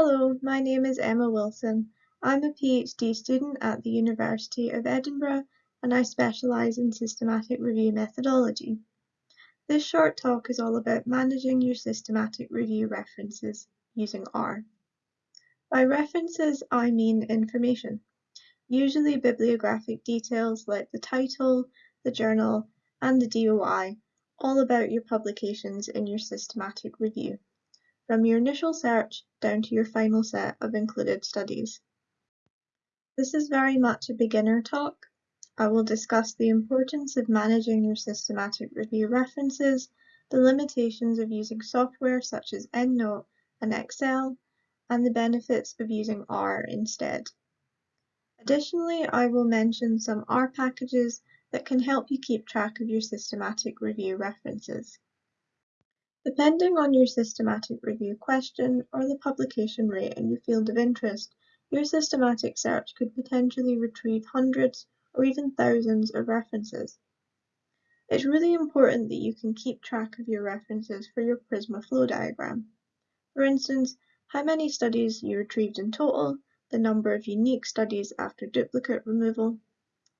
Hello, my name is Emma Wilson. I'm a PhD student at the University of Edinburgh and I specialise in systematic review methodology. This short talk is all about managing your systematic review references using R. By references, I mean information, usually bibliographic details like the title, the journal, and the DOI, all about your publications in your systematic review from your initial search down to your final set of included studies. This is very much a beginner talk. I will discuss the importance of managing your systematic review references, the limitations of using software such as EndNote and Excel, and the benefits of using R instead. Additionally, I will mention some R packages that can help you keep track of your systematic review references. Depending on your systematic review question or the publication rate in your field of interest, your systematic search could potentially retrieve hundreds or even thousands of references. It's really important that you can keep track of your references for your Prisma flow diagram. For instance, how many studies you retrieved in total, the number of unique studies after duplicate removal,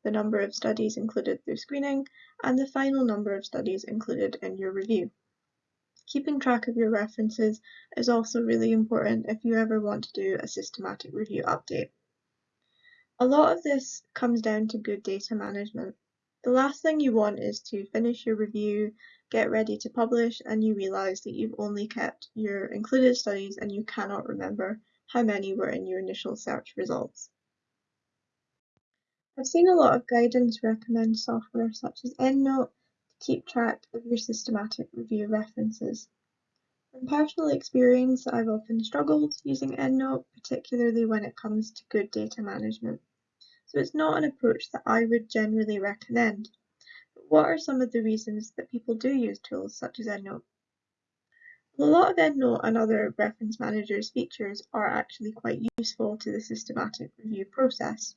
the number of studies included through screening, and the final number of studies included in your review. Keeping track of your references is also really important if you ever want to do a systematic review update. A lot of this comes down to good data management. The last thing you want is to finish your review, get ready to publish, and you realise that you've only kept your included studies and you cannot remember how many were in your initial search results. I've seen a lot of guidance recommend software such as EndNote keep track of your systematic review references. From personal experience, I've often struggled using EndNote, particularly when it comes to good data management. So it's not an approach that I would generally recommend. But what are some of the reasons that people do use tools such as EndNote? Well, a lot of EndNote and other reference managers features are actually quite useful to the systematic review process.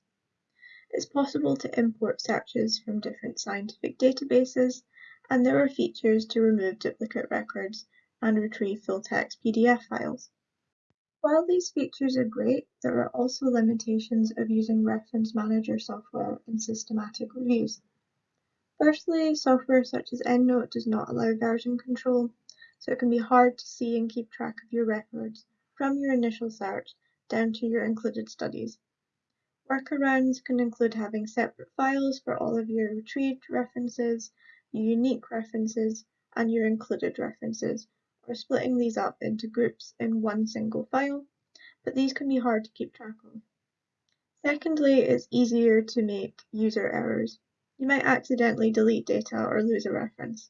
It's possible to import searches from different scientific databases and there are features to remove duplicate records and retrieve full-text PDF files. While these features are great, there are also limitations of using Reference Manager software in systematic reviews. Firstly, software such as EndNote does not allow version control, so it can be hard to see and keep track of your records from your initial search down to your included studies. Workarounds can include having separate files for all of your retrieved references unique references, and your included references, or splitting these up into groups in one single file, but these can be hard to keep track of. Secondly, it's easier to make user errors. You might accidentally delete data or lose a reference.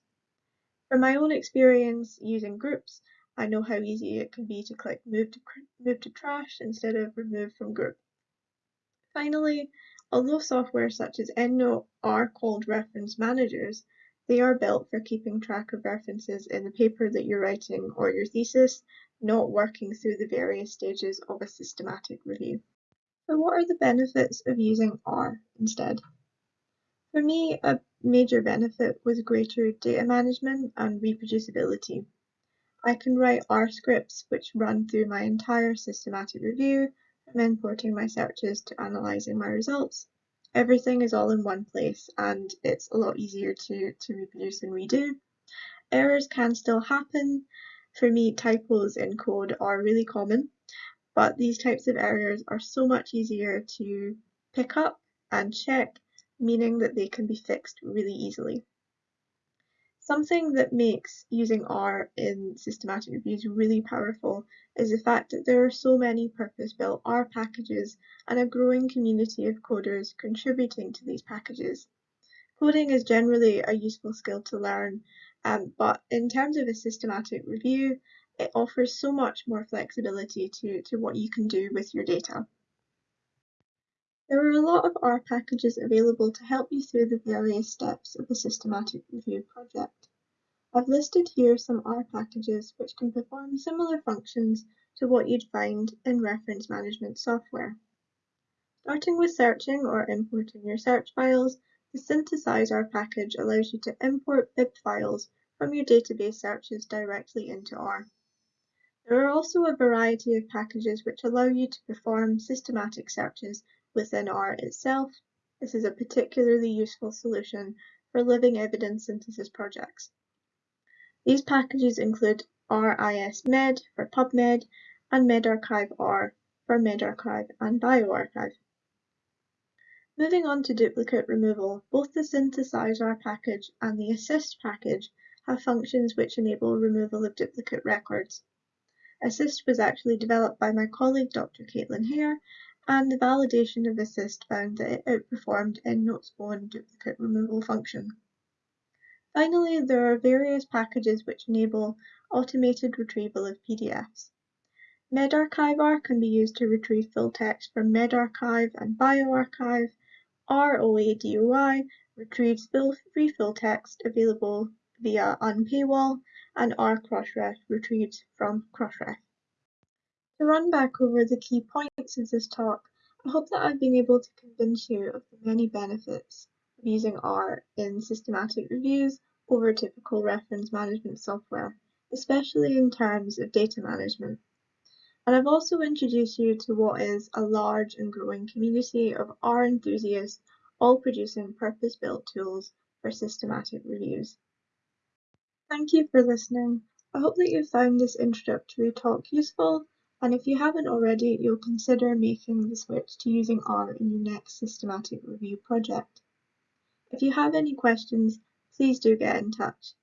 From my own experience using groups, I know how easy it can be to click move to, move to trash instead of remove from group. Finally, although software such as EndNote are called reference managers, they are built for keeping track of references in the paper that you're writing or your thesis, not working through the various stages of a systematic review. So what are the benefits of using R instead? For me, a major benefit was greater data management and reproducibility. I can write R scripts which run through my entire systematic review, from importing my searches to analysing my results, everything is all in one place and it's a lot easier to, to reproduce and redo. Errors can still happen. For me, typos in code are really common, but these types of errors are so much easier to pick up and check, meaning that they can be fixed really easily. Something that makes using R in systematic reviews really powerful is the fact that there are so many purpose-built R packages and a growing community of coders contributing to these packages. Coding is generally a useful skill to learn, um, but in terms of a systematic review, it offers so much more flexibility to, to what you can do with your data. There are a lot of R packages available to help you through the various steps of a systematic review project. I've listed here some R packages which can perform similar functions to what you'd find in reference management software. Starting with searching or importing your search files, the synthesisr package allows you to import bib files from your database searches directly into R. There are also a variety of packages which allow you to perform systematic searches within R itself. This is a particularly useful solution for living evidence synthesis projects. These packages include RISMed for PubMed and medRxiv R for medRxiv and bioRxiv. Moving on to duplicate removal, both the synthesisr package and the ASySD package have functions which enable removal of duplicate records. ASySD was actually developed by my colleague Dr. Kaitlyn Hair, and the validation of ASySD found that it outperformed EndNote's own duplicate removal function. Finally, there are various packages which enable automated retrieval of PDFs. medRxiv-R can be used to retrieve full text from medRxiv and bioRxiv. ROADOI retrieves free full text available via unpaywall and R Crossref retrieves from Crossref. To run back over the key points of this talk, I hope that I've been able to convince you of the many benefits of using R in systematic reviews over typical reference management software, especially in terms of data management. And I've also introduced you to what is a large and growing community of R enthusiasts all producing purpose-built tools for systematic reviews. Thank you for listening. I hope that you found this introductory talk useful, and if you haven't already, you'll consider making the switch to using R in your next systematic review project. If you have any questions, please do get in touch.